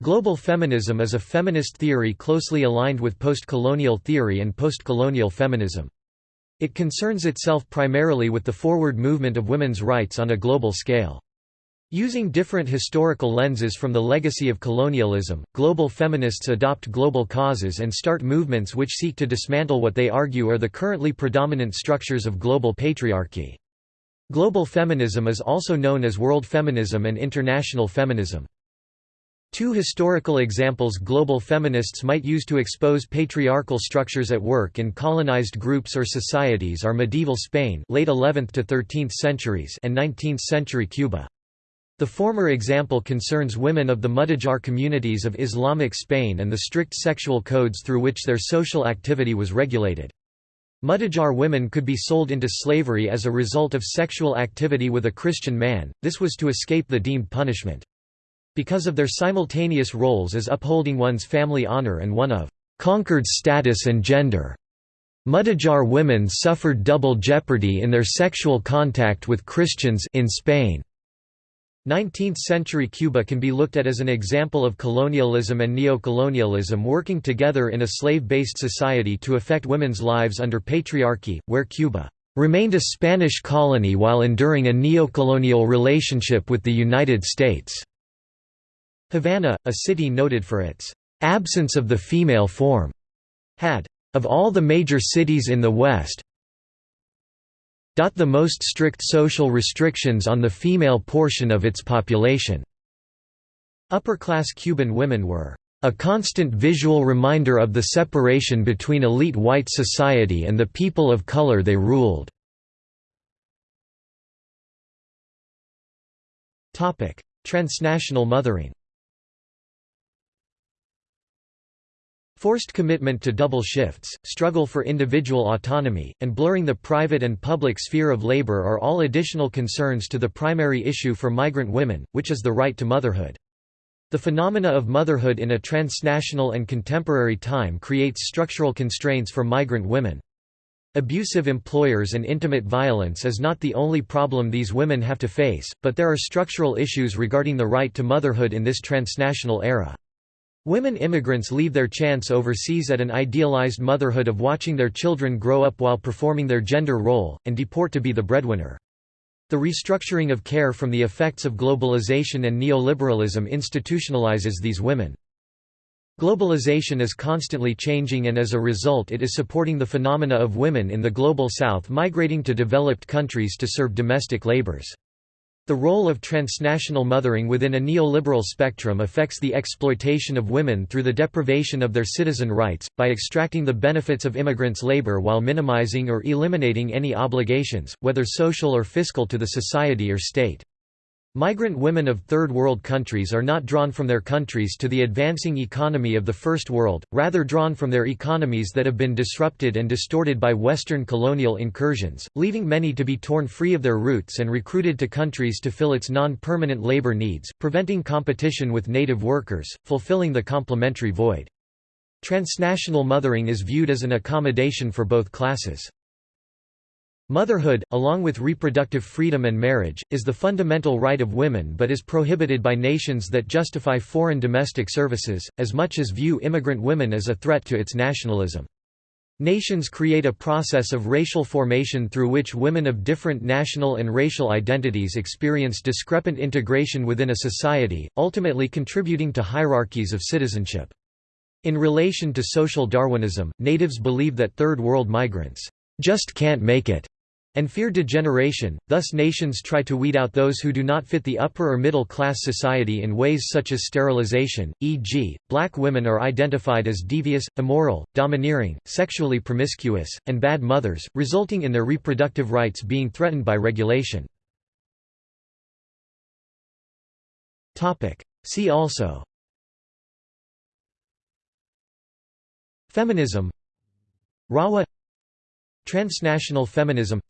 Global feminism is a feminist theory closely aligned with postcolonial theory and postcolonial feminism. It concerns itself primarily with the forward movement of women's rights on a global scale. Using different historical lenses from the legacy of colonialism, global feminists adopt global causes and start movements which seek to dismantle what they argue are the currently predominant structures of global patriarchy. Global feminism is also known as world feminism and international feminism. Two historical examples global feminists might use to expose patriarchal structures at work in colonized groups or societies are medieval Spain late 11th to 13th centuries and 19th century Cuba. The former example concerns women of the Mudejar communities of Islamic Spain and the strict sexual codes through which their social activity was regulated. Mudejar women could be sold into slavery as a result of sexual activity with a Christian man, this was to escape the deemed punishment. Because of their simultaneous roles as upholding one's family honor and one of conquered status and gender. Mudejar women suffered double jeopardy in their sexual contact with Christians in Spain. 19th-century Cuba can be looked at as an example of colonialism and neocolonialism working together in a slave-based society to affect women's lives under patriarchy, where Cuba remained a Spanish colony while enduring a neocolonial relationship with the United States. Havana, a city noted for its absence of the female form, had, of all the major cities in the West, the most strict social restrictions on the female portion of its population. Upper-class Cuban women were a constant visual reminder of the separation between elite white society and the people of color they ruled. Transnational mothering Forced commitment to double shifts, struggle for individual autonomy, and blurring the private and public sphere of labor are all additional concerns to the primary issue for migrant women, which is the right to motherhood. The phenomena of motherhood in a transnational and contemporary time creates structural constraints for migrant women. Abusive employers and intimate violence is not the only problem these women have to face, but there are structural issues regarding the right to motherhood in this transnational era. Women immigrants leave their chance overseas at an idealized motherhood of watching their children grow up while performing their gender role, and deport to be the breadwinner. The restructuring of care from the effects of globalization and neoliberalism institutionalizes these women. Globalization is constantly changing and as a result it is supporting the phenomena of women in the Global South migrating to developed countries to serve domestic labors. The role of transnational mothering within a neoliberal spectrum affects the exploitation of women through the deprivation of their citizen rights, by extracting the benefits of immigrants' labor while minimizing or eliminating any obligations, whether social or fiscal to the society or state. Migrant women of Third World countries are not drawn from their countries to the advancing economy of the First World, rather drawn from their economies that have been disrupted and distorted by Western colonial incursions, leaving many to be torn free of their roots and recruited to countries to fill its non-permanent labor needs, preventing competition with native workers, fulfilling the complementary void. Transnational mothering is viewed as an accommodation for both classes. Motherhood, along with reproductive freedom and marriage, is the fundamental right of women but is prohibited by nations that justify foreign domestic services, as much as view immigrant women as a threat to its nationalism. Nations create a process of racial formation through which women of different national and racial identities experience discrepant integration within a society, ultimately contributing to hierarchies of citizenship. In relation to social Darwinism, natives believe that Third World migrants just can't make it and fear degeneration, thus nations try to weed out those who do not fit the upper or middle class society in ways such as sterilization, e.g., black women are identified as devious, immoral, domineering, sexually promiscuous, and bad mothers, resulting in their reproductive rights being threatened by regulation. See also Feminism Rawa Transnational feminism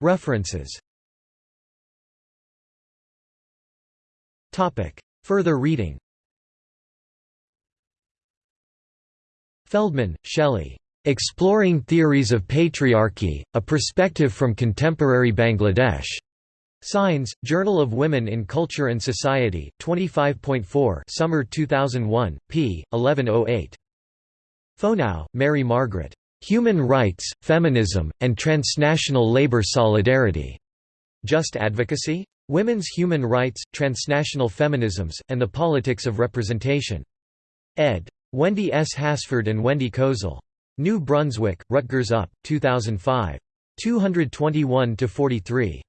References Further reading Feldman, Shelley. Exploring Theories of Patriarchy, A Perspective from Contemporary Bangladesh. Signs, Journal of Women in Culture and Society, 25.4 Summer 2001, p. 1108. Fonow, Mary Margaret. Human Rights, Feminism, and Transnational Labor Solidarity. Just Advocacy? Women's Human Rights, Transnational Feminisms, and the Politics of Representation. ed. Wendy S. Hesford and Wendy Kozol. New Brunswick, Rutgers Up, 2005. 221–43.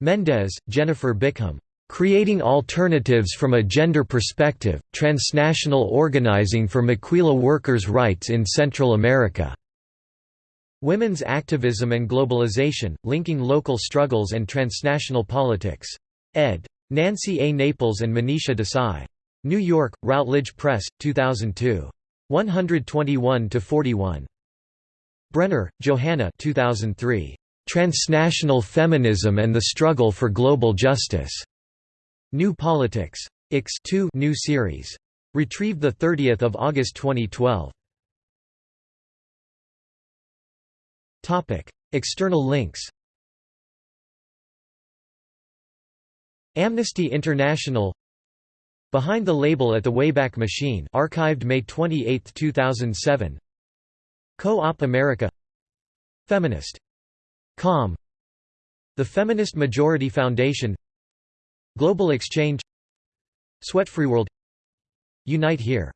Mendez, Jennifer Bickham. Creating Alternatives from a Gender Perspective, Transnational Organizing for Maquila Workers' Rights in Central America. Women's Activism and Globalization, Linking Local Struggles and Transnational Politics. ed. Nancy A. Naples and Manisha Desai. New York, Routledge Press, 2002. 121–41. Brenner, Johanna 2003. Transnational Feminism and the Struggle for Global Justice. New Politics. Ix 2 new series. Retrieved 30 August 2012. External links Amnesty International Behind the Label at the Wayback Machine archived May 28, 2007 Co-op America Feminist. Com The Feminist Majority Foundation Global Exchange Sweatfreeworld Unite Here